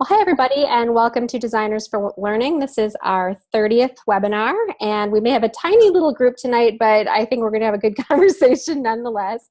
Well, hi, everybody, and welcome to Designers for Learning. This is our 30th webinar, and we may have a tiny little group tonight, but I think we're going to have a good conversation nonetheless.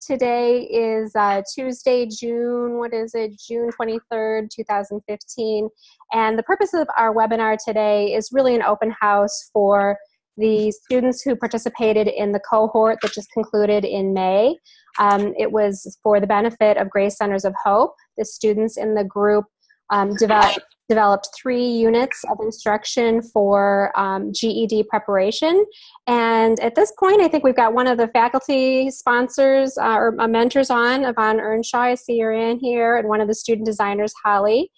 Today is uh, Tuesday, June, what is it, June 23rd, 2015. And the purpose of our webinar today is really an open house for the students who participated in the cohort that just concluded in May. Um, it was for the benefit of Grace Centers of Hope. The students in the group um, developed, developed three units of instruction for um, GED preparation. And at this point, I think we've got one of the faculty sponsors uh, or uh, mentors on, Yvonne Earnshaw. I see you're in here, and one of the student designers, Holly.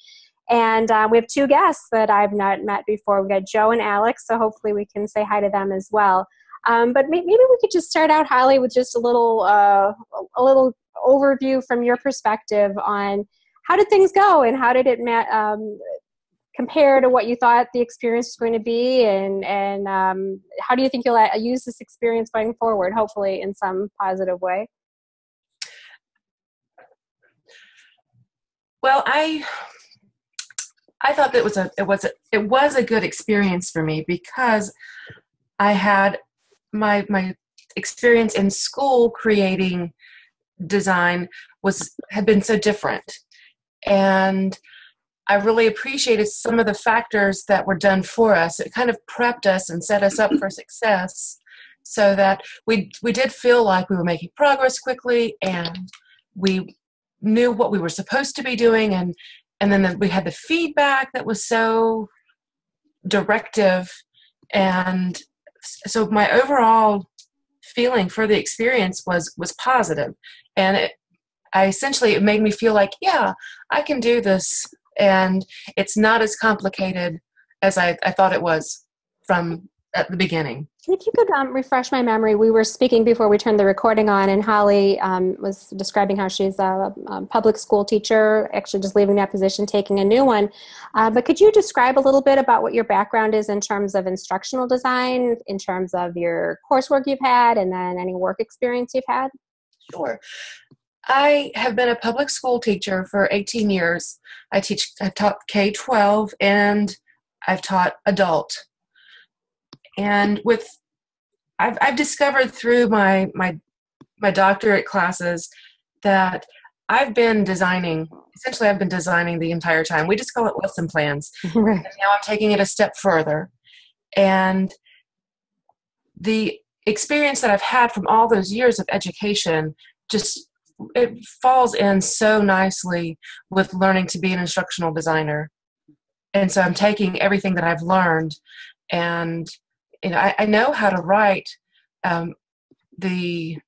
And uh, we have two guests that I've not met before. We've got Joe and Alex, so hopefully we can say hi to them as well. Um, but maybe we could just start out, Holly, with just a little, uh, a little overview from your perspective on how did things go and how did it um, compare to what you thought the experience was going to be? And and um, how do you think you'll uh, use this experience going forward hopefully in some positive way? Well i i thought that was a it was a it was a good experience for me because i had my my experience in school creating design was had been so different and I really appreciated some of the factors that were done for us. It kind of prepped us and set us up for success so that we we did feel like we were making progress quickly and we knew what we were supposed to be doing and and then the, we had the feedback that was so directive and so my overall feeling for the experience was was positive and it, I essentially it made me feel like, yeah, I can do this, and it's not as complicated as I, I thought it was from at the beginning. If you could um, refresh my memory, we were speaking before we turned the recording on, and Holly um, was describing how she's a, a, public school teacher, actually just leaving that position, taking a new one. Uh, but could you describe a little bit about what your background is in terms of instructional design, in terms of your coursework you've had, and then any work experience you've had? Sure. I have been a public school teacher for 18 years. I teach, I've taught K 12 and I've taught adult. And with, I've, I've discovered through my, my, my doctorate classes that I've been designing, essentially, I've been designing the entire time. We just call it lesson plans. Right. And now I'm taking it a step further. And the experience that I've had from all those years of education just it falls in so nicely with learning to be an instructional designer. And so i'm taking everything that i've learned and you know i, I know how to write um, the,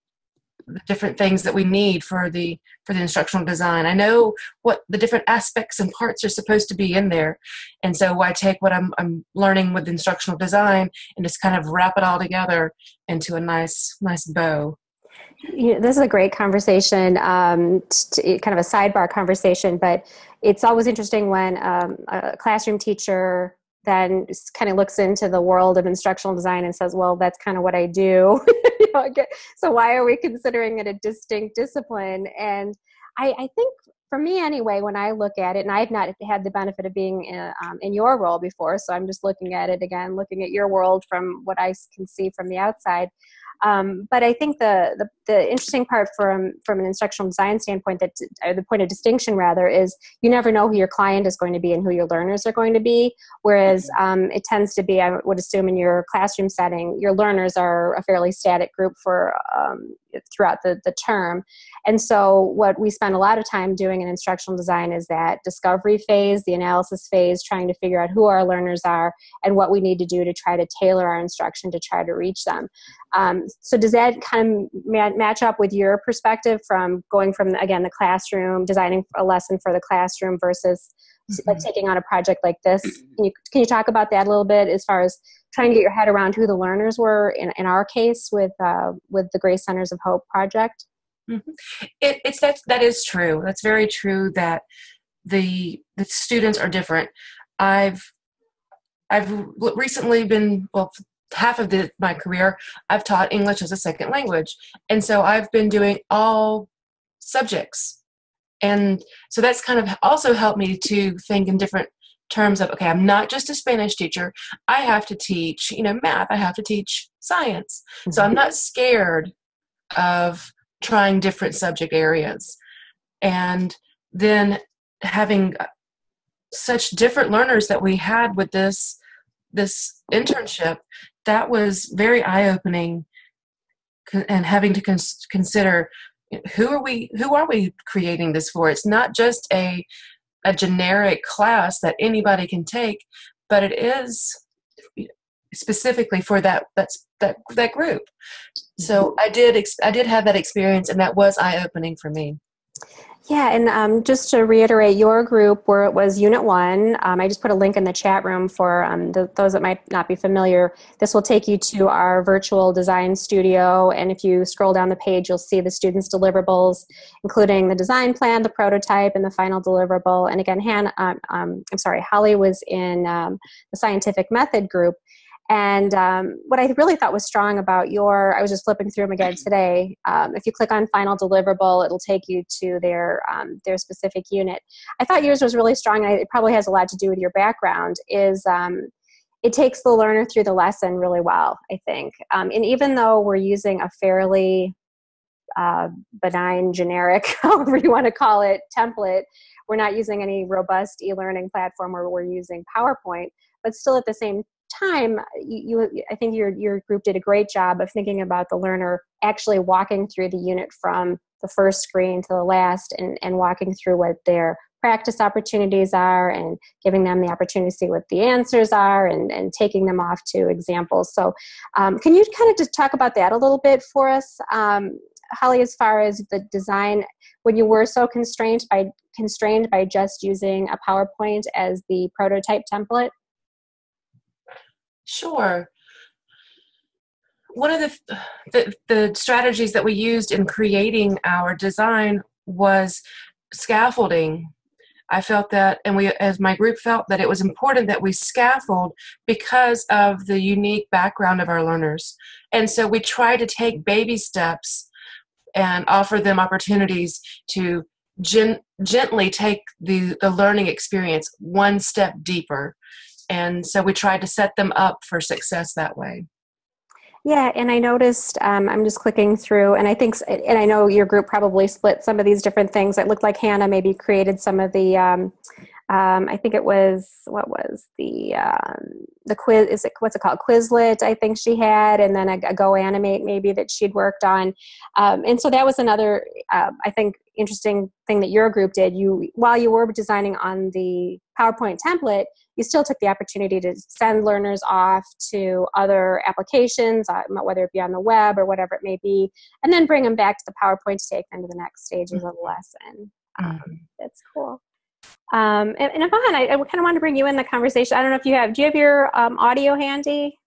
the different things that we need for the for the instructional design. I know what the different aspects and parts are supposed to be in there. And so i take what i'm, I'm learning with instructional design and just kind of wrap it all together into a nice nice bow you know, this is a great conversation, um, t- kind of a sidebar conversation, but it's always interesting when um, a classroom teacher then kind of looks into the world of instructional design and says, well, that's kind of what I do. so why are we considering it a distinct discipline? And I, I, think for me anyway, when I look at it, and I've not had the benefit of being in, uh, um, in your role before, so I'm just looking at it again, looking at your world from what I can see from the outside. Um, but I think the, the, the interesting part from from an instructional design standpoint, that the point of distinction rather, is you never know who your client is going to be and who your learners are going to be. Whereas mm-hmm. um, it tends to be, I would assume, in your classroom setting, your learners are a fairly static group for um, throughout the, the term. And so, what we spend a lot of time doing in instructional design is that discovery phase, the analysis phase, trying to figure out who our learners are and what we need to do to try to tailor our instruction to try to reach them. Um, so, does that kind of match up with your perspective from going from, again, the classroom, designing a lesson for the classroom versus mm-hmm. like taking on a project like this? Can you, can you talk about that a little bit as far as trying to get your head around who the learners were in, in our case with uh, with the Grace Centers of Hope project? Mm-hmm. It, it's that that is true. That's very true. That the the students are different. I've I've recently been well half of the, my career I've taught English as a second language, and so I've been doing all subjects. And so that's kind of also helped me to think in different terms of okay i'm not just a spanish teacher. I have to teach you know math. I have to teach science. Mm-hmm. so i'm not scared of trying different subject areas. And then having such different learners that we had with this this internship that was very eye-opening and having to cons- consider who are we who are we creating this for? It's not just a a generic class that anybody can take but it is specifically for that that's that that group. So mm-hmm. i did i did have that experience and that was eye opening for me yeah, and um, just to reiterate, your group where it was Unit One. Um, I just put a link in the chat room for um, the, those that might not be familiar. This will take you to our virtual design studio, and if you scroll down the page, you'll see the students' deliverables, including the design plan, the prototype, and the final deliverable. And again, Han, um, um, I'm sorry, Holly was in um, the scientific method group, and um, what I really thought was strong about your, I was just flipping through them again today. Um, if you click on final deliverable, it'll take you to their um, their specific unit. I thought yours was really strong, and it probably has a lot to do with your background. Is um, it takes the learner through the lesson really well, I think. Um, and even though we're using a fairly uh, benign, generic, however you want to call it, template, we're not using any robust e-learning platform where we're using PowerPoint. But still, at the same time, you, you, I think your your group did a great job of thinking about the learner actually walking through the unit from the first screen to the last, and and walking through what their practice opportunities are and giving them the opportunity to see what the answers are and, and taking them off to examples. So, um, can you kind of just talk about that a little bit for us, um, Holly, as far as the design, when you were so constrained by constrained by just using a PowerPoint as the prototype template? Sure. One of the, the, the strategies that we used in creating our design was scaffolding. I felt that, and we, as my group felt that it was important that we scaffold because of the unique background of our learners. And so we try to take baby steps and offer them opportunities to gen- gently take the, the learning experience one step deeper and so we tried to set them up for success that way. Yeah and i noticed um, i'm just clicking through and i think and i know your group probably split some of these different things. It looked like hannah maybe created some of the um, um, I think it was what was the um, the quiz is it what's it called? Quizlet I think she had and then a, a Go Animate maybe that she'd worked on. Um, and so that was another uh, I think interesting thing that your group did. You while you were designing on the PowerPoint template you still took the opportunity to send learners off to other applications uh, whether it be on the web or whatever it may be and then bring them back to the PowerPoint to take them to the next stages mm-hmm. of the lesson um, mm-hmm. that's cool um, and, and Yvonne, I, I kind of want to bring you in the conversation. I don't know if you have, do you have your um, audio handy?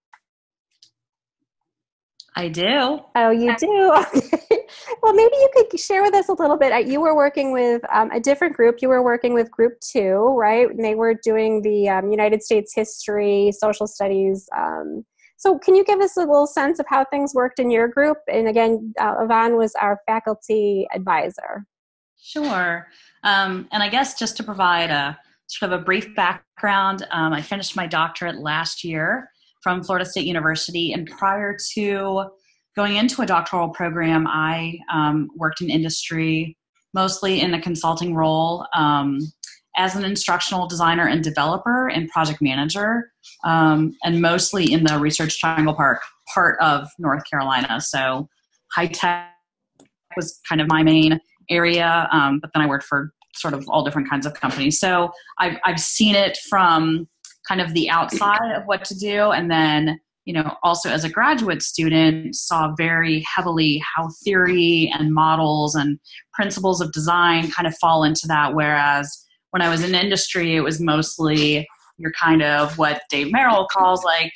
I do. Oh, you do? Okay. well, maybe you could share with us a little bit. You were working with um, a different group. You were working with Group Two, right? And they were doing the um, United States history, social studies. Um, so, can you give us a little sense of how things worked in your group? And again, uh, Yvonne was our faculty advisor. Sure. Um, and I guess just to provide a sort of a brief background, um, I finished my doctorate last year from Florida State University, and prior to going into a doctoral program, I um, worked in industry, mostly in a consulting role um, as an instructional designer and developer and project manager, um, and mostly in the Research Triangle Park part of North Carolina. So high tech was kind of my main area, um, but then I worked for sort of all different kinds of companies. So I've, I've seen it from kind of the outside of what to do, and then you know also as a graduate student saw very heavily how theory and models and principles of design kind of fall into that. Whereas when I was in industry, it was mostly you're kind of what Dave Merrill calls like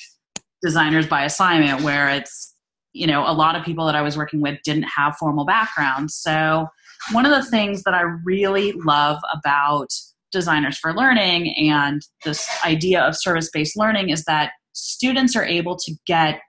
designers by assignment, where it's you know a lot of people that I was working with didn't have formal backgrounds, so one of the things that I really love about Designers for Learning and this idea of service based learning is that students are able to get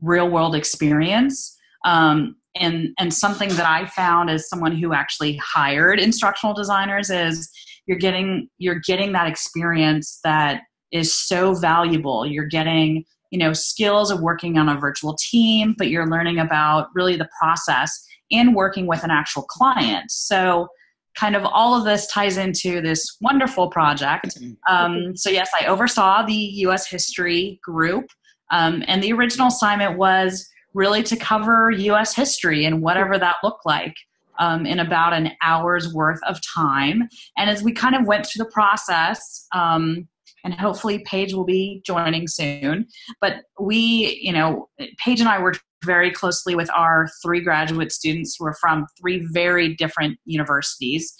real world experience um, and and something that I found as someone who actually hired instructional designers is you're getting you're getting that experience that is so valuable. You're getting you know skills of working on a virtual team, but you're learning about really the process and working with an actual client. So kind of all of this ties into this wonderful project. Um, so yes, I oversaw the U.S. history group, um, and the original assignment was really to cover U.S. history and whatever that looked like. Um, in about an hour's worth of time. And as we kind of went through the process, um, and hopefully Paige will be joining soon, but we, you know, Paige and I worked very closely with our three graduate students who are from three very different universities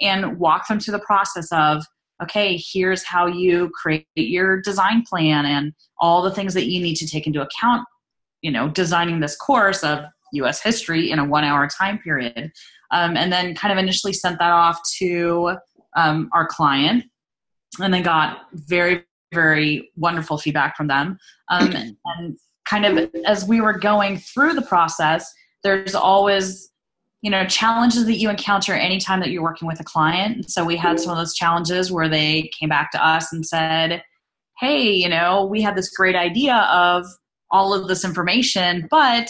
and walk them through the process of okay, here's how you create your design plan and all the things that you need to take into account you know designing this course of U.S. history in a one-hour time period, um, and then kind of initially sent that off to um, our client, and then got very very wonderful feedback from them. Um, and kind of as we were going through the process, there's always you know challenges that you encounter anytime that you're working with a client. So we had some of those challenges where they came back to us and said, "Hey, you know, we had this great idea of." all of this information, but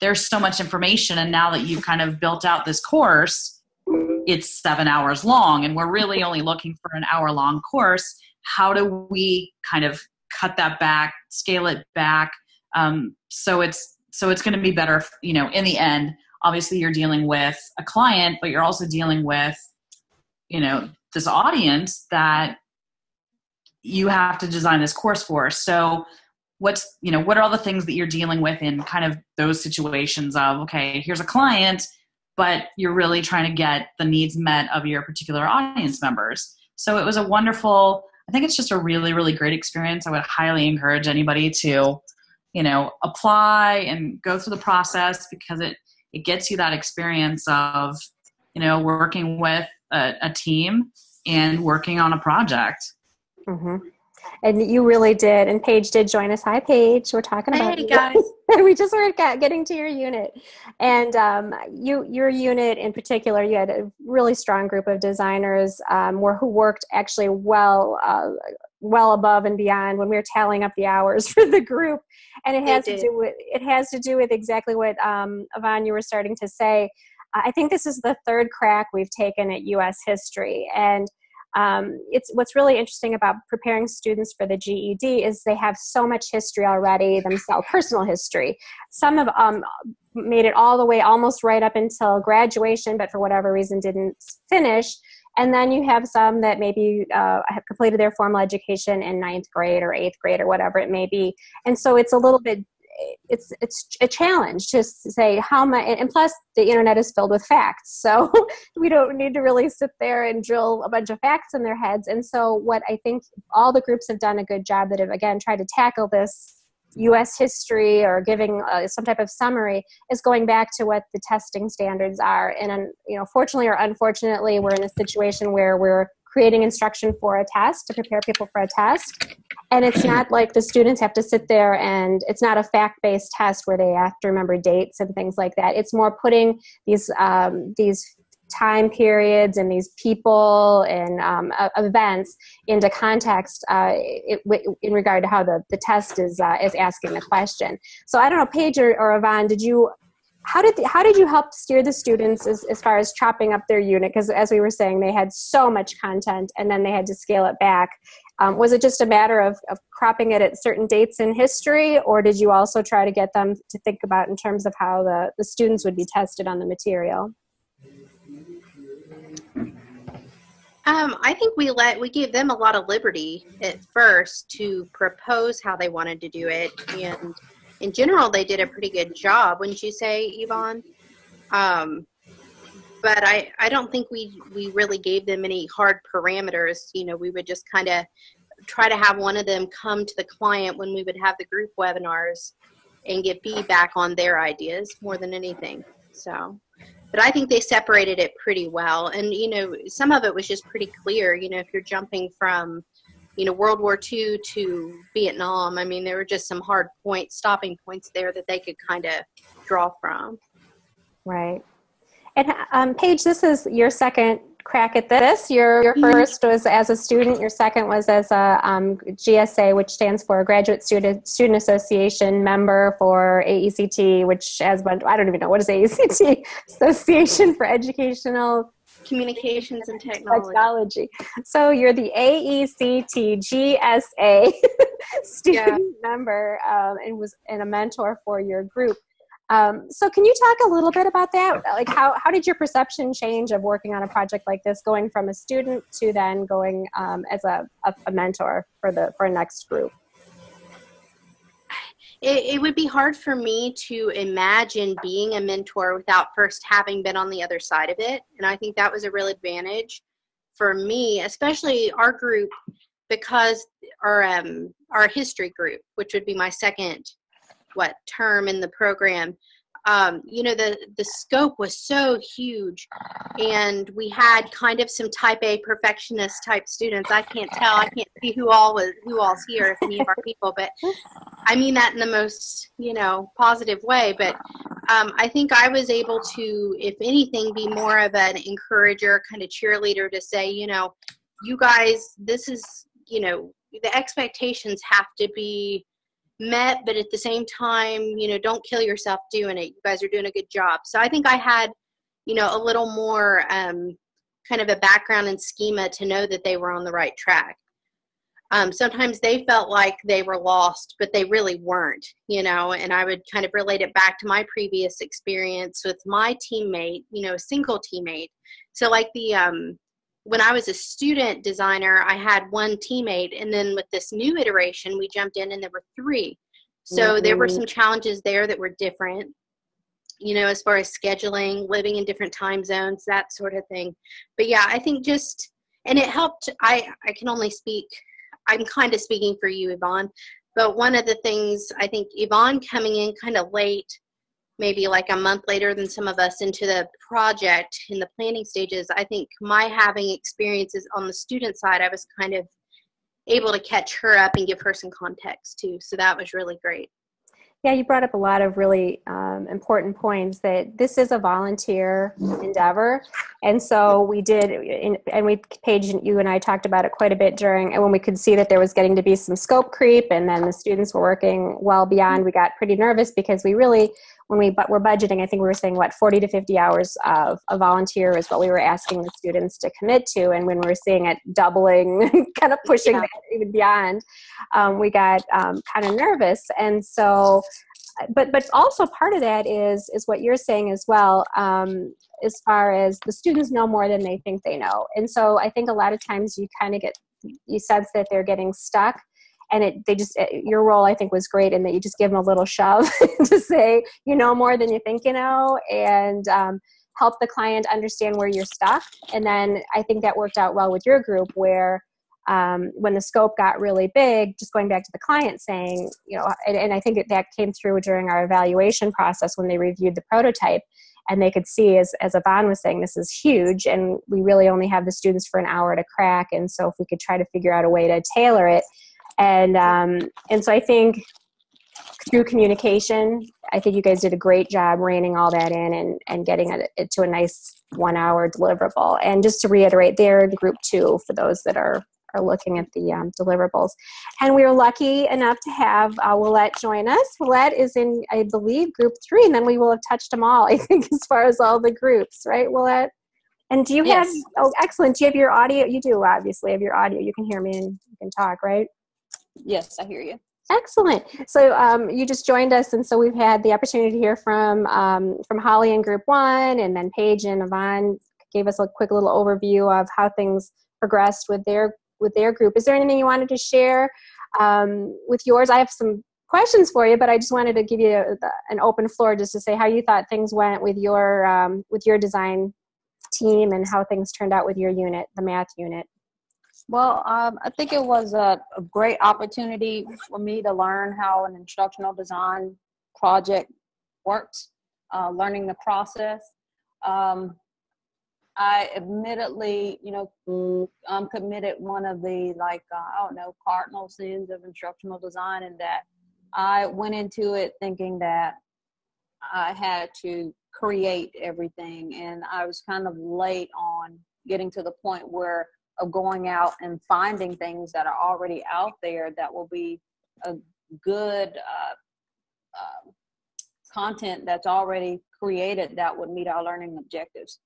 there's so much information. And now that you've kind of built out this course, it's seven hours long, and we're really only looking for an hour long course. How do we kind of cut that back, scale it back, um, so it's so it's going to be better, you know, in the end. Obviously, you're dealing with a client, but you're also dealing with, you know, this audience that you have to design this course for. So what's you know what are all the things that you're dealing with in kind of those situations of okay here's a client but you're really trying to get the needs met of your particular audience members. So it was a wonderful i think it's just a really really great experience. I would highly encourage anybody to you know apply and go through the process because it it gets you that experience of you know working with a, a team and working on a project. Mm-hmm and you really did. And Paige did join us. Hi, Paige. We're talking about hey guys. we just were getting to your unit, and um, you your unit in particular, you had a really strong group of designers um, were, who worked actually well. Uh, well above and beyond when we were tallying up the hours for the group and it has to do with it has to do with exactly what um, Yvonne you were starting to say I think this is the third crack we've taken at U.S. history, and um, it's what's really interesting about preparing students for the GED is they have so much history already themselves, personal history. Some have um, made it all the way almost right up until graduation, but for whatever reason didn't finish. And then you have some that maybe uh, have completed their formal education in ninth grade or eighth grade or whatever it may be. And so it's a little bit it's it's a challenge to say how much and plus the internet is filled with facts. So we don't need to really sit there and drill a bunch of facts in their heads. And so what i think all the groups have done a good job that have again tried to tackle this us history or giving uh, some type of summary is going back to what the testing standards are. And you know fortunately or unfortunately we're in a situation where we're creating instruction for a test to prepare people for a test. And it's not like the students have to sit there and it's not a fact based test where they have to remember dates and things like that. It's more putting these, um, these time periods and these people and um, events into context uh, it, in regard to how the, the test is, uh, is asking the question. So I don't know, Paige or, or Yvonne, did you how did the, how did you help steer the students as, as far as chopping up their unit? Because as we were saying they had so much content and then they had to scale it back. Um, was it just a matter of, of cropping it at certain dates in history or did you also try to get them to think about in terms of how the, the students would be tested on the material? Um, I think we let we gave them a lot of liberty at first to propose how they wanted to do it, and in general, they did a pretty good job, wouldn't you say, Yvonne? Um, but I, I don't think we, we really gave them any hard parameters. You know, we would just kind of try to have one of them come to the client when we would have the group webinars and get feedback on their ideas more than anything. So, but I think they separated it pretty well. And, you know, some of it was just pretty clear. You know, if you're jumping from you know World War II to Vietnam. I mean, there were just some hard points, stopping points there that they could kind of draw from. Right. And um, Paige, this is your second crack at this. Your your Mhm. first was as a student. Your second was as a um, GSA, which stands for Graduate Student Student Association member for AECT, which as I don't even know what is AECT Association for Educational Communications and technology. Technology. So you're the E AECT GSA student member um, and was and a mentor for your group. Um, so can you talk a little bit about that? Like how, how did your perception change of working on a project like this, going from a student to then going um, as a, a, a mentor for the for next group? It, it would be hard for me to imagine being a mentor without first having been on the other side of it. And I think that was a real advantage for me, especially our group, because our um, our history group, which would be my second what term in the program, um, you know, the the scope was so huge, and we had kind of some Type A perfectionist type students. I can't tell, I can't see who all was who all's here, if any of our people, but I mean that in the most, you know, positive way. But um, I think I was able to, if anything, be more of an encourager, kind of cheerleader to say, you know, you guys, this is, you know, the expectations have to be met, but at the same time, you know, don't kill yourself doing it. You guys are doing a good job. So I think I had, you know, a little more um, kind of a background and schema to know that they were on the right track um, sometimes they felt like they were lost, but they really weren't, you know. And I would kind of relate it back to my previous experience with my teammate, you know, single teammate. So, like the um, when I was a student designer, I had one teammate, and then with this new iteration, we jumped in and there were three. So there were Mhm. some challenges there that were different, you know, as far as scheduling, living in different time zones, that sort of thing. But yeah, I think just and it helped. I I can only speak I'm kind of speaking for you, Yvonne. But one of the things I think Yvonne coming in kind of late, maybe like a month later than some of us into the project in the planning stages, I think my having experiences on the student side, I was kind of able to catch her up and give her some context too. So that was really great. Yeah, you brought up a lot of really um, important points that this is a volunteer endeavor. And so we did, in, and we, Paige, you and I talked about it quite a bit during, and when we could see that there was getting to be some scope creep and then the students were working well beyond, we got pretty nervous because we really, when we but were budgeting, I think we were saying what, 40 to 50 hours of a volunteer is what we were asking the students to commit to. And when we were seeing it doubling, kind of pushing Yeah. that even beyond, um, we got um, kind of nervous. And so, but but also part of that is is what you're saying as well um, as far as the students know more than they think they know and so i think a lot of times you kind of get you sense that they're getting stuck and it they just your role i think was great in that you just give them a little shove to say you know more than you think you know and um, help the client understand where you're stuck and then i think that worked out well with your group where um, when the scope got really big, just going back to the client saying, you know, and, and I think that, that came through during our evaluation process when they reviewed the prototype and they could see, as, as Yvonne was saying, this is huge and we really only have the students for an hour to crack. And so if we could try to figure out a way to tailor it. And, um, and so I think through communication, I think you guys did a great job reining all that in and, and getting it, it to a nice one hour deliverable. And just to reiterate, they're the group two for those that are are looking at the um, deliverables. And we were lucky enough to have uh, Willette join us. Willette is in, I believe, group three, and then we will have touched them all, I think, as far as all the groups, right, Willette? And do you have, oh, excellent. Do you have your audio? You do, obviously, have your audio. You can hear me and you can talk, right? Yes, I hear you. Excellent. So um, you just joined us, and so we've had the opportunity to hear from um, from Holly in Group One, and then Paige and Yvonne gave us a quick little overview of how things progressed with their with their group. Is there anything you wanted to share um, with yours? I have some questions for you, but I just wanted to give you a, an open floor just to say how you thought things went with your um, with your design team and how things turned out with your unit, the math unit. Well, um, I think it was a, a great opportunity for me to learn how an instructional design project works, uh, learning the process. Um, I admittedly, you know, um, committed one of the like uh, I don't know cardinal sins of instructional design, in that I went into it thinking that I had to create everything, and I was kind of late on getting to the point where of going out and finding things that are already out there that will be a good uh, uh, content that's already created that would meet our learning objectives.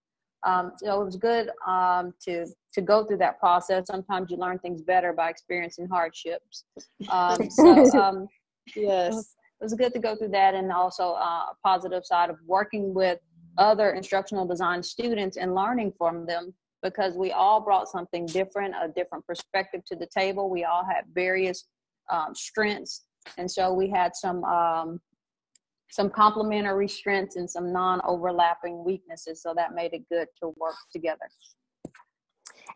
Um, so it was good um, to to go through that process. Sometimes you learn things better by experiencing hardships. Um, so um, yes, it was good to go through that, and also uh, a positive side of working with other instructional design students and learning from them because we all brought something different, a different perspective to the table. We all had various um, strengths, and so we had some um, some complementary strengths and some non-overlapping weaknesses. So that made it good to work together.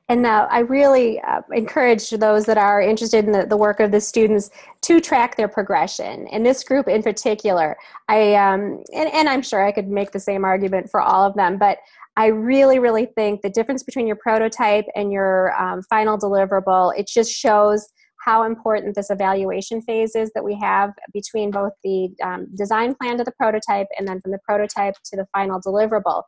And uh, I really uh, encourage those that are interested in the, the, work of the students to track their progression. In this group in particular, I um, and, and I'm sure I could make the same argument for all of them, but I really, really think the difference between your prototype and your um, final deliverable, it just shows how important this evaluation phase is that we have between both the um, design plan to the prototype and then from the prototype to the final deliverable.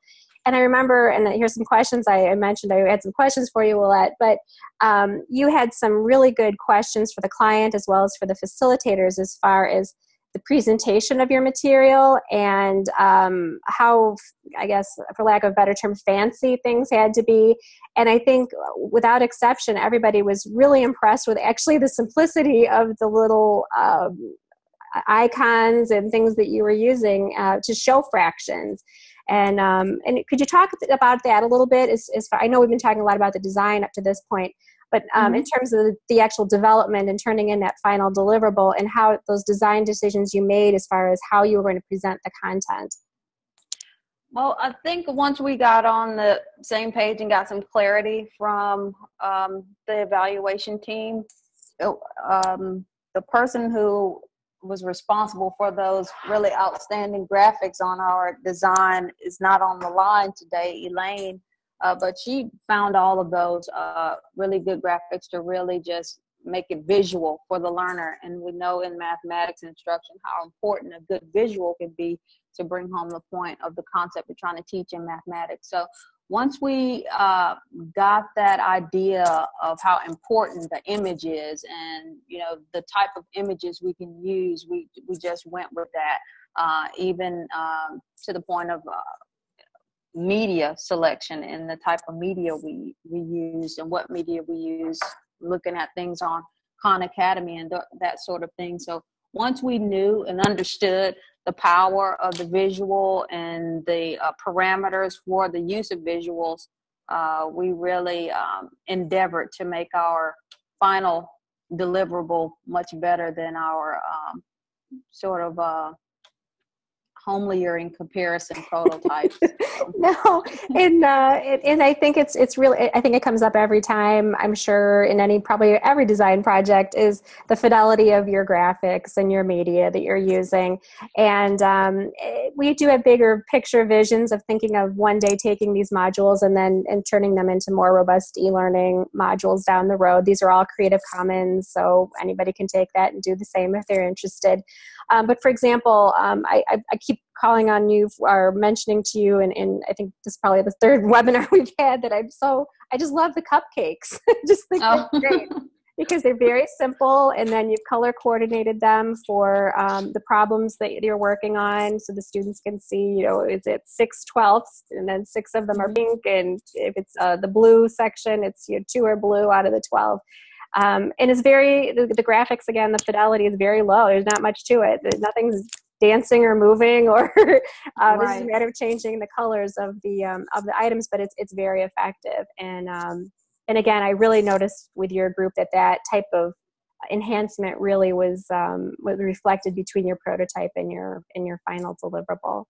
And I remember, and here's some questions I, mentioned. I had some questions for you, Willette, but um, you had some really good questions for the client as well as for the facilitators as far as the presentation of your material and um, how, I guess, for lack of a better term, fancy things had to be. And I think, without exception, everybody was really impressed with actually the simplicity of the little um, icons and things that you were using uh, to show fractions. And um, and could you talk about that a little bit? As, as far, I know we've been talking a lot about the design up to this point, but um, mm-hmm. in terms of the, actual development and turning in that final deliverable and how those design decisions you made as far as how you were going to present the content well i think once we got on the same page and got some clarity from um, the evaluation team it, um, the person who was responsible for those really outstanding graphics on our design is not on the line today elaine uh, but she found all of those uh, really good graphics to really just make it visual for the learner. And we know in mathematics instruction how important a good visual can be to bring home the point of the concept we're trying to teach in mathematics. So once we uh, got that idea of how important the image is and you know the type of images we can use, we we just went with that. Uh, even um, to the point of uh, media selection and the type of media we we use and what media we use looking at things on khan academy and th- that sort of thing. So once we knew and understood the power of the visual and the uh, parameters for the use of visuals uh, we really um, endeavored to make our final deliverable much better than our um, sort of uh, homelier in comparison prototypes. no, and uh, and I think it's it's really I think it comes up every time. I'm sure in any probably every design project is the fidelity of your graphics and your media that you're using. And um, eh, we do have bigger picture visions of thinking of one day taking these modules and then and turning them into more robust e-learning modules down the road. These are all Creative Commons, so anybody can take that and do the same if they're interested. Um, but for example, um, I, I, I, keep calling on you or mentioning to you, and, and I think this is probably the third webinar we've had that I'm so, I just love the cupcakes. just think oh. they're great. because they're very simple and then you've color coordinated them for um, the problems that you're working on so the students can see you know is it six twelfths and then six of them are mm-hmm. pink and if it's uh, the blue section it's you know, two are blue out of the 12 um, and it's very the, the, graphics again the fidelity is very low. There's not much to it. Nothing's dancing or moving or uh, right. is a matter of changing the colors of the um, of the items but it's it's very effective. And um, and again i really noticed with your group that that type of enhancement really was um, was reflected between your prototype and your and your final deliverable.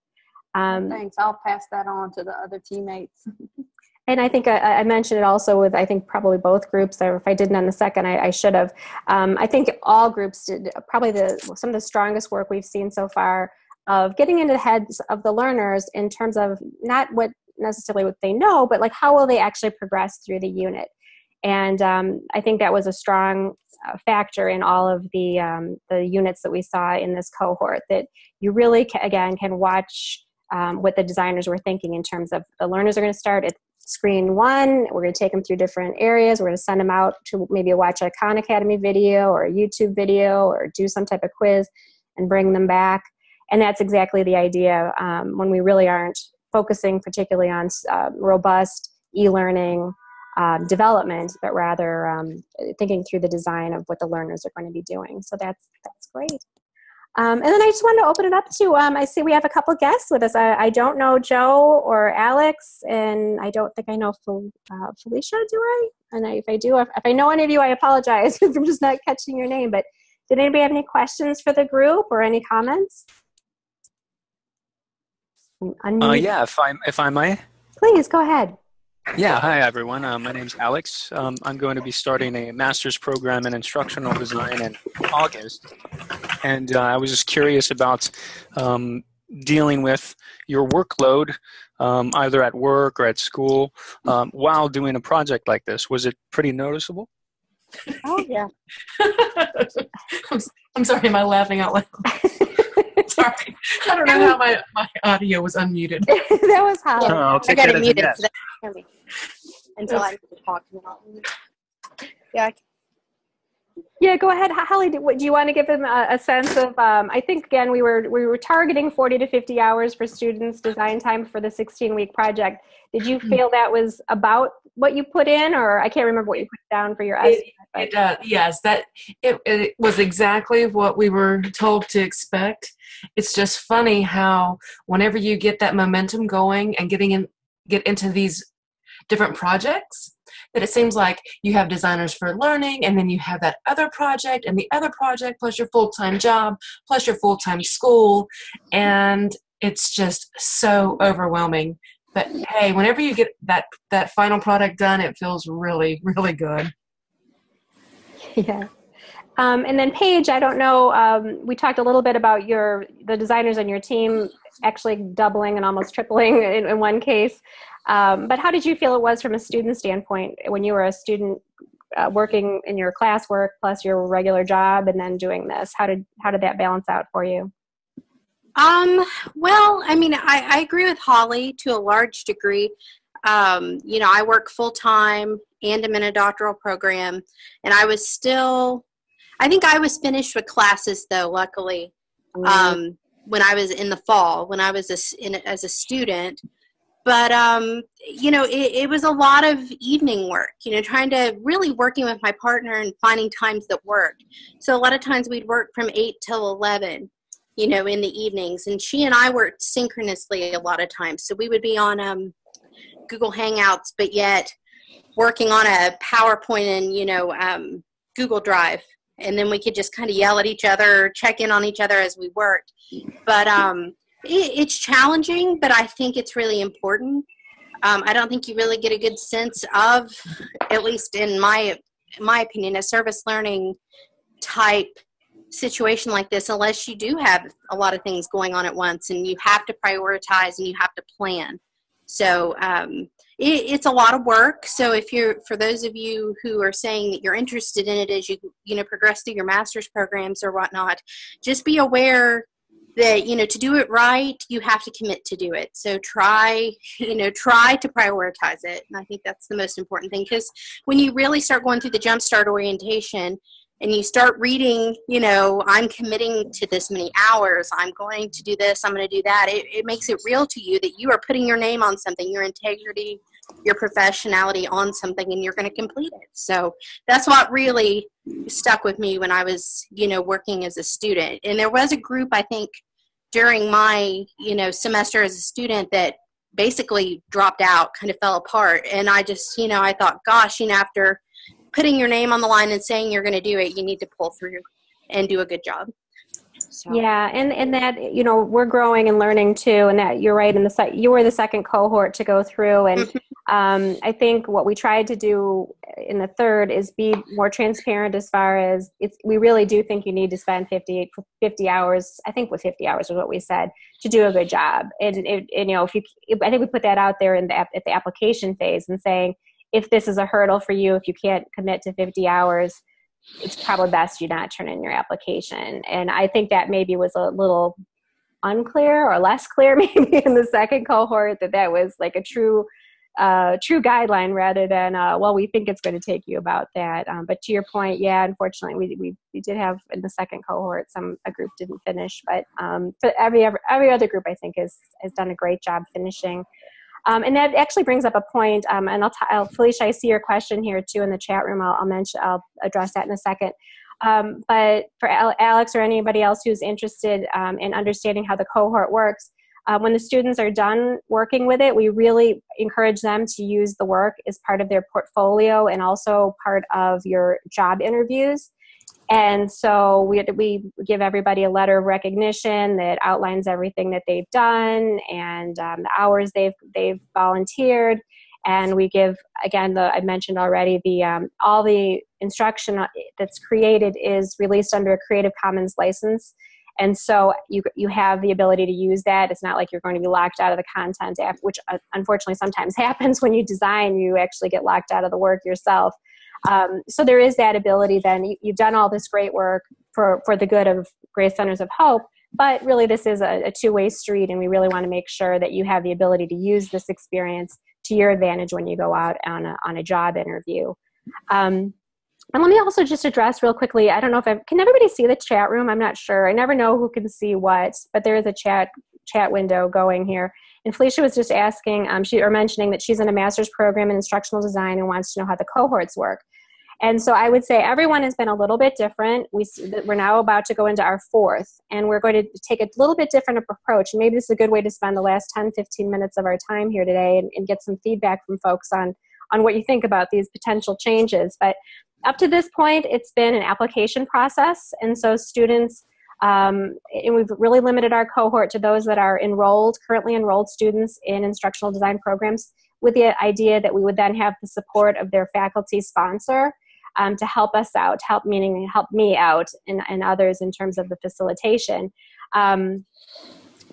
Um, thanks. I'll pass that on to the other teammates and I think I, I, mentioned it also with I think probably both groups. Or if I didn't on the second, I, I should have. Um, I think all groups did probably the some of the strongest work we've seen so far of getting into the heads of the learners in terms of not what necessarily what they know, but like how will they actually progress through the unit. and um, I think that was a strong uh, factor in all of the um, the units that we saw in this cohort. That you really ca- again can watch um, what the designers were thinking in terms of the learners are going to start at screen one. We're going to take them through different areas. We're going to send them out to maybe watch a Khan Academy video or a YouTube video or do some type of quiz and bring them back. And that's exactly the idea um, when we really aren't focusing particularly on uh, robust e-learning um, development, but rather um, thinking through the design of what the learners are going to be doing. So that's that's great. Um, and then I just wanted to open it up to, um, I see we have a couple guests with us. I, I, don't know Joe or Alex, and I don't think I know Fel, uh, Felicia, do I? And if I do, if, if, I know any of you, I apologize if I'm just not catching your name. But did anybody have any questions for the group or any comments? Uh, yeah, if I if I may. Please go ahead. Yeah, hi everyone. Uh, my is Alex. Um, I'm going to be starting a master's program in instructional design in August, and uh, I was just curious about um, dealing with your workload, um, either at work or at school, um, while doing a project like this. Was it pretty noticeable? Oh yeah. I'm sorry, am I laughing out loud? Sorry, I don't know how my, my audio was unmuted. that was how Oh, I got it muted so hear until I talk. Yeah. Yeah, go ahead, Holly. Do, do you want to give them a, a sense of? Um, I think again we were we were targeting forty to fifty hours for students design time for the sixteen week project. Did you feel that was about what you put in, or I can't remember what you put down for your estimate? It, uh, yes, that it, it was exactly what we were told to expect. It's just funny how whenever you get that momentum going and getting in, get into these different projects, that it seems like you have designers for learning, and then you have that other project, and the other project, plus your full time job, plus your full time school, and it's just so overwhelming. But hey, whenever you get that that final product done, it feels really, really good. Yeah. Um, and then Paige, I don't know. Um, we talked a little bit about your the designers on your team actually doubling and almost tripling in, in one case. Um, but how did you feel it was from a student standpoint when you were a student uh, working in your classwork plus your regular job and then doing this? How did how did that balance out for you? Um, well, I mean, I, I agree with Holly to a large degree. Um, you know, I work full time and I'm in a doctoral program, and I was still, I think I was finished with classes though, luckily, mm-hmm. um, when I was in the fall, when I was a, in, as a student. But, um, you know, it, it was a lot of evening work, you know, trying to really working with my partner and finding times that worked. So a lot of times we'd work from 8 till 11 you know, in the evenings. And she and I worked synchronously a lot of times. So we would be on um, Google Hangouts, but yet working on a PowerPoint and, you know, um, Google Drive. And then we could just kind of yell at each other, check in on each other as we worked. But um, it, it's challenging, but I think it's really important. Um, I don't think you really get a good sense of, at least in my my opinion, a service learning type situation like this unless you do have a lot of things going on at once and you have to prioritize and you have to plan. So um, it, it's a lot of work. So if you're, for those of you who are saying that you're interested in it as you, you know, progress through your master's programs or whatnot, just be aware that you know to do it right you have to commit to do it. So try you know try to prioritize it. And i think that's the most important thing because when you really start going through the jumpstart orientation and you start reading, you know, I'm committing to this many hours, I'm going to do this, I'm going to do that, it, it makes it real to you that you are putting your name on something, your integrity, your professionality on something, and you're going to complete it. So that's what really stuck with me when I was, you know, working as a student. And there was a group, I think, during my, you know, semester as a student that basically dropped out, kind of fell apart. And I just, you know, I thought, gosh, you know, after putting your name on the line and saying you're going to do it, you need to pull through and do a good job. So. Yeah, and and that you know we're growing and learning too, and that you're right. In the you were the second cohort to go through, and mm-hmm. um, I think what we tried to do in the third is be more transparent as far as it's. We really do think you need to spend 50, 50 hours. I think with fifty hours is what we said to do a good job, and, it, and you know if you, I think we put that out there in the at the application phase and saying if this is a hurdle for you, if you can't commit to 50 hours, it's probably best you not turn in your application. And I think that maybe was a little unclear or less clear maybe in the second cohort that that was like a true uh, true guideline rather than uh, well we think it's going to take you about that. Um, but to your point yeah unfortunately we, we, we did have in the second cohort some a group didn't finish. But um, but every, every every other group i think has has done a great job finishing um, and that actually brings up a point, um, and I'll, t- I'll, Felicia, I see your question here too in the chat room. I'll, I'll mention, I'll address that in a second. Um, but for Alex or anybody else who's interested um, in understanding how the cohort works, uh, when the students are done working with it, we really encourage them to use the work as part of their portfolio and also part of your job interviews. And so we, we give everybody a letter of recognition that outlines everything that they've done and um, the hours they've, they've volunteered. And we give, again, the, I mentioned already, the, um, all the instruction uh, that's created is released under a Creative Commons license. And so you, you have the ability to use that. It's not like you're going to be locked out of the content, app, which uh, unfortunately sometimes happens when you design, you actually get locked out of the work yourself. Um, so there is that ability then. You, have done all this great work for, for the good of Grace Centers of Hope, but really this is a, a two-way street and we really want to make sure that you have the ability to use this experience to your advantage when you go out on a, on a job interview. Um, and let me also just address real quickly. I don't know if I can everybody see the chat room. I'm not sure. I never know who can see what, but there is a chat chat window going here. And Felicia was just asking, um, she or mentioning that she's in a master's program in instructional design and wants to know how the cohorts work. And so I would say everyone has been a little bit different. We, we're now about to go into our fourth, and we're going to take a little bit different approach. Maybe this is a good way to spend the last 10, 15 minutes of our time here today and, and get some feedback from folks on, on what you think about these potential changes. But up to this point, it's been an application process. And so students, um, and we've really limited our cohort to those that are enrolled, currently enrolled students in instructional design programs with the idea that we would then have the support of their faculty sponsor um, to help us out, help meaning help me out and, and others in terms of the facilitation. Um,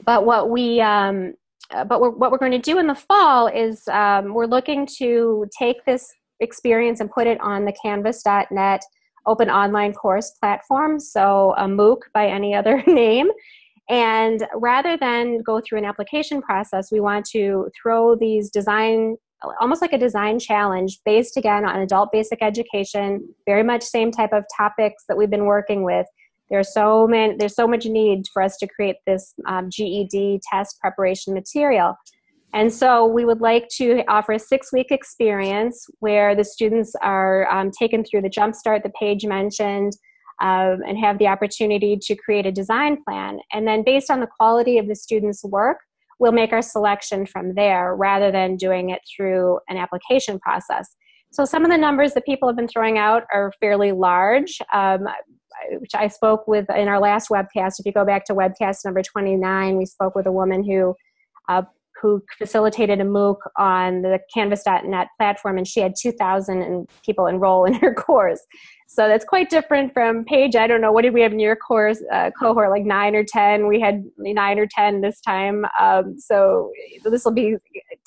but what we um, uh, but we're, what we're going to do in the fall is um, we're looking to take this experience and put it on the canvas.net open online course platform, so a MOOC by any other name. And rather than go through an application process, we want to throw these design almost like a design challenge based again on adult basic education, very much same type of topics that we've been working with. There's so many, there's so much need for us to create this um, GED test preparation material. And so we would like to offer a six-week experience where the students are um, taken through the Jumpstart, the Paige mentioned, um, and have the opportunity to create a design plan. And then based on the quality of the students' work, we'll make our selection from there rather than doing it through an application process. So some of the numbers that people have been throwing out are fairly large, um, which I spoke with in our last webcast. If you go back to webcast number 29, we spoke with a woman who uh, who facilitated a MOOC on the Canvas.net platform, and she had 2,000 people enroll in her course. So that's quite different from Paige. I don't know what did we have in your course uh, cohort, like nine or ten. We had nine or ten this time. Um, so this will be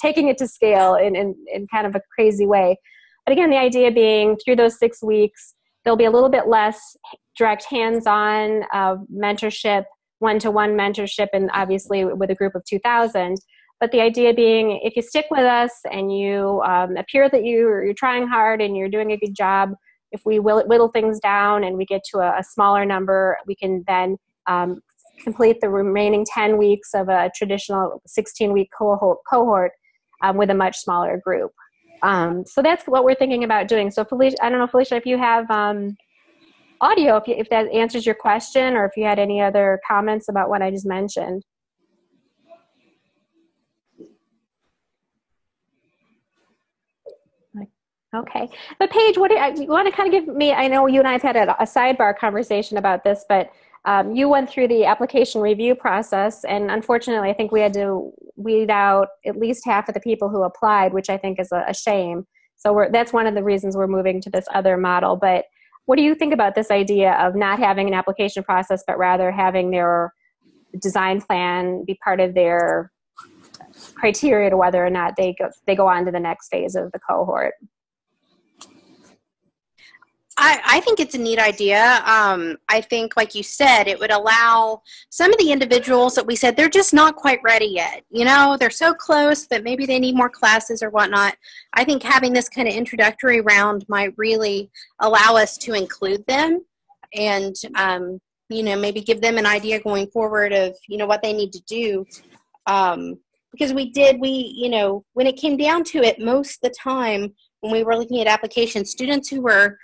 taking it to scale in, in in kind of a crazy way. But again, the idea being through those six weeks, there'll be a little bit less direct hands-on uh, mentorship, one-to-one mentorship, and obviously with a group of 2,000. But the idea being, if you stick with us and you um, appear that you, you're trying hard and you're doing a good job, if we whittle things down and we get to a, a smaller number, we can then um, complete the remaining 10 weeks of a traditional 16 week cohort, cohort um, with a much smaller group. Um, so that's what we're thinking about doing. So Felicia, I don't know, Felicia, if you have um, audio, if, you, if that answers your question or if you had any other comments about what I just mentioned. Okay. But Paige, what do you, you, want to kind of give me? I know you and I have had a, a sidebar conversation about this, but um, you went through the application review process, and unfortunately, I think we had to weed out at least half of the people who applied, which I think is a, a shame. So that's one of the reasons we're moving to this other model. But what do you think about this idea of not having an application process, but rather having their design plan be part of their criteria to whether or not they go they go on to the next phase of the cohort? I, I think it's a neat idea. Um, I think, like you said, it would allow some of the individuals that we said they're just not quite ready yet. You know, they're so close, but maybe they need more classes or whatnot. I think having this kind of introductory round might really allow us to include them and, um, you know, maybe give them an idea going forward of, you know, what they need to do. Um, because we did, we, you know, when it came down to it, most of the time when we were looking at applications, students who were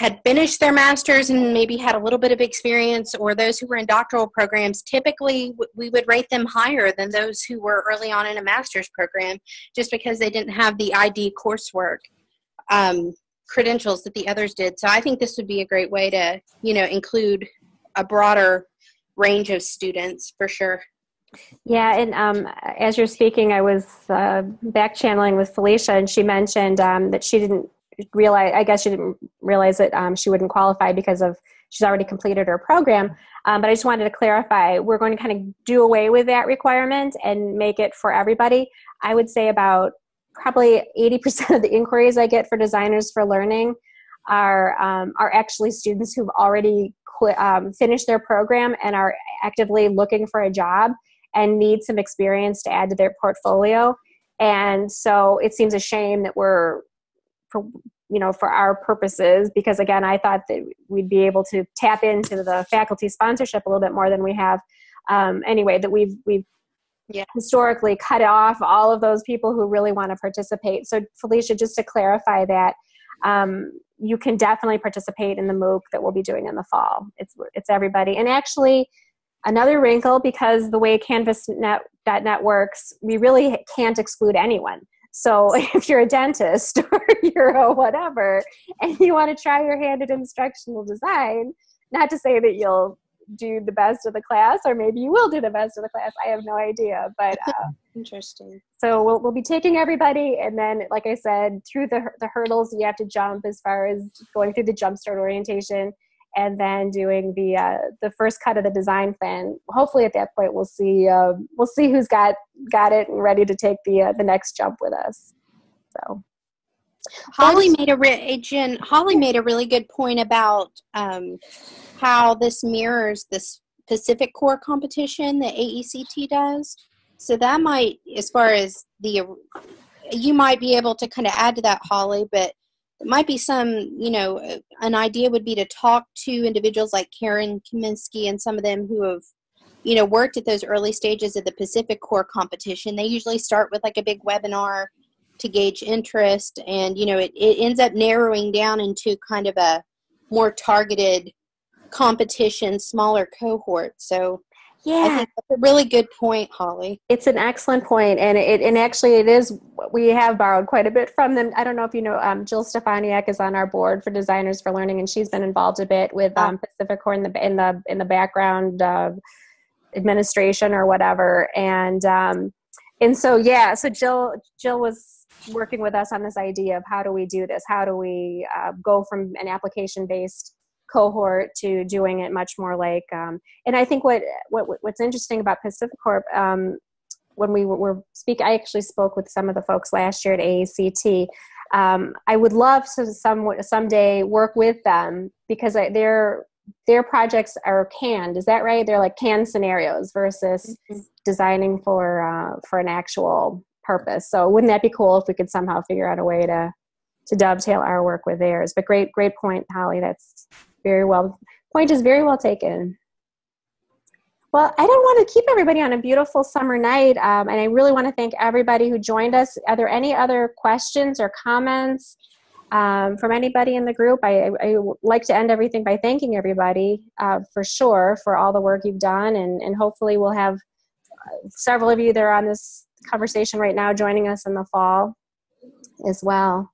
had finished their master's and maybe had a little bit of experience, or those who were in doctoral programs, typically we would rate them higher than those who were early on in a master's program just because they didn't have the ID coursework um, credentials that the others did. So I think this would be a great way to, you know, include a broader range of students for sure. Yeah, and um, as you're speaking, I was uh, back channeling with Felicia, and she mentioned um, that she didn't realize i guess she didn't realize that um, she wouldn't qualify because of she's already completed her program. Um, but i just wanted to clarify we're going to kind of do away with that requirement and make it for everybody. I would say about probably 80% of the inquiries i get for designers for learning are um, are actually students who've already um, finished their program and are actively looking for a job and need some experience to add to their portfolio. And so it seems a shame that we're for you know for our purposes because again i thought that we'd be able to tap into the faculty sponsorship a little bit more than we have um, anyway that we've we've yeah. historically cut off all of those people who really want to participate. So felicia just to clarify that um, you can definitely participate in the mooc that we'll be doing in the fall. It's it's everybody. And actually another wrinkle because the way canvas.net works we really can't exclude anyone so if you're a dentist or you're a whatever and you want to try your hand at instructional design, not to say that you'll do the best of the class or maybe you will do the best of the class i have no idea but uh, interesting. so we'll, we'll be taking everybody and then like i said through the, the hurdles you have to jump as far as going through the jumpstart orientation and then doing the uh, the first cut of the design plan. Hopefully, at that point, we'll see uh, we'll see who's got got it and ready to take the uh, the next jump with us. So. Holly made a re- Jen, Holly made a really good point about um, how this mirrors this PacifiCorp competition that AECT does. So that might, as far as the, you might be able to kind of add to that, Holly. But it might be some, you know, uh, an idea would be to talk to individuals like Karen Kaminsky and some of them who have, you know, worked at those early stages of the PacifiCorp competition. They usually start with like a big webinar to gauge interest, and you know, it, it ends up narrowing down into kind of a more targeted competition, smaller cohort. So yeah, that's a really good point, Holly. It's an excellent point, and it and actually it is. We have borrowed quite a bit from them. I don't know if you know, um, Jill Stefaniak is on our board for Designers for Learning, and she's been involved a bit with um, PacifiCorp in the in the in the background uh, administration or whatever, and um, and so yeah, so Jill Jill was working with us on this idea of how do we do this? How do we uh, go from an application based cohort to doing it much more like um, and i think what, what what's interesting about PacifiCorp um, when we were speak i actually spoke with some of the folks last year at AECT. um, i would love to some someday work with them because I, their their projects are canned. Is that right? They're like canned scenarios versus mm-hmm. designing for uh, for an actual purpose. So wouldn't that be cool if we could somehow figure out a way to to dovetail our work with theirs? But great great point holly. That's very well point is very well taken. Well i don't want to keep everybody on a beautiful summer night um, and i really want to thank everybody who joined us. Are there any other questions or comments um, from anybody in the group? I, I, like to end everything by thanking everybody uh, for sure for all the work you've done and, and hopefully we'll have uh, several of you that are on this conversation right now joining us in the fall as well.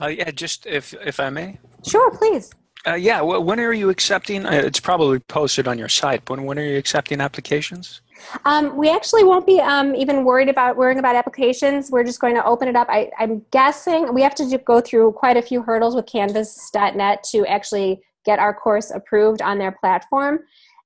Uh, yeah just if if i may? Sure please uh, yeah, when are you accepting? Uh, it's probably posted on your site. But when are you accepting applications? Um, we actually won't be um, even worried about worrying about applications. We're just going to open it up. I, am guessing we have to go through quite a few hurdles with Canvas.net to actually get our course approved on their platform.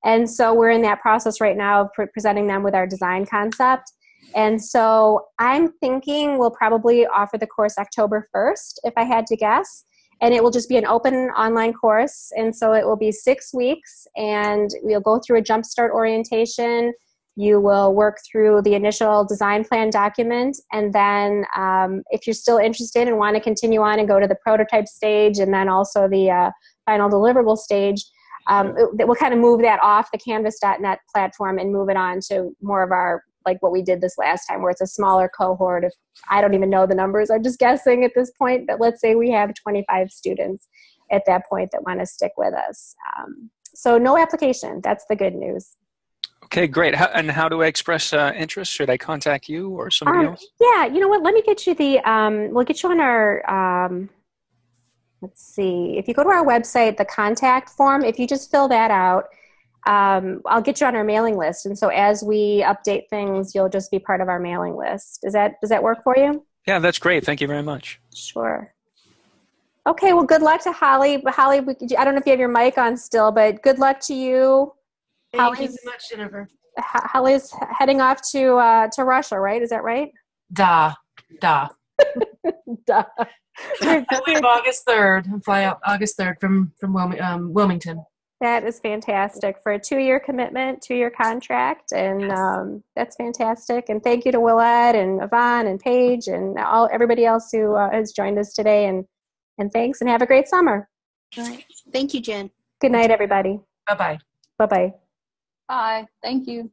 And so we're in that process right now of pre- presenting them with our design concept. And so I'm thinking we'll probably offer the course October 1st, if I had to guess and it will just be an open online course. And so it will be six weeks, and we'll go through a jumpstart orientation. You will work through the initial design plan document, and then um, if you're still interested and want to continue on and go to the prototype stage, and then also the uh, final deliverable stage, um, it, we'll kind of move that off the Canvas.net platform and move it on to more of our like what we did this last time, where it's a smaller cohort of I don't even know the numbers. I'm just guessing at this point, but let's say we have 25 students at that point that want to stick with us. Um, so no application. That's the good news. Okay, great. How, and how do I express uh, interest? Should I contact you or somebody Um, else? yeah, you know what? Let me get you the. Um, we'll get you on our. Um, let's see. If you go to our website, the contact form, if you just fill that out, um, I'll get you on our mailing list. And so as we update things, you'll just be part of our mailing list. Does that does that work for you? Yeah, that's great. Thank you very much. Sure. Okay. Well, good luck to Holly. Holly, we, I don't know if you have your mic on still, but good luck to you. Thank you so much, Jennifer. Holly's heading off to uh, to Russia, right? Is that right? Da, da. Duh. I leave August third and fly out August third from from Wilmi- um, Wilmington. That is fantastic for a two-year commitment, two-year contract, and Yes. um, that's fantastic. And thank you to Willette and Yvonne and Paige and all everybody else who uh, has joined us today. And and thanks, and have a great summer. All right. Thank you, Jen. Good night, everybody. Bye bye. Bye bye. Bye. Thank you.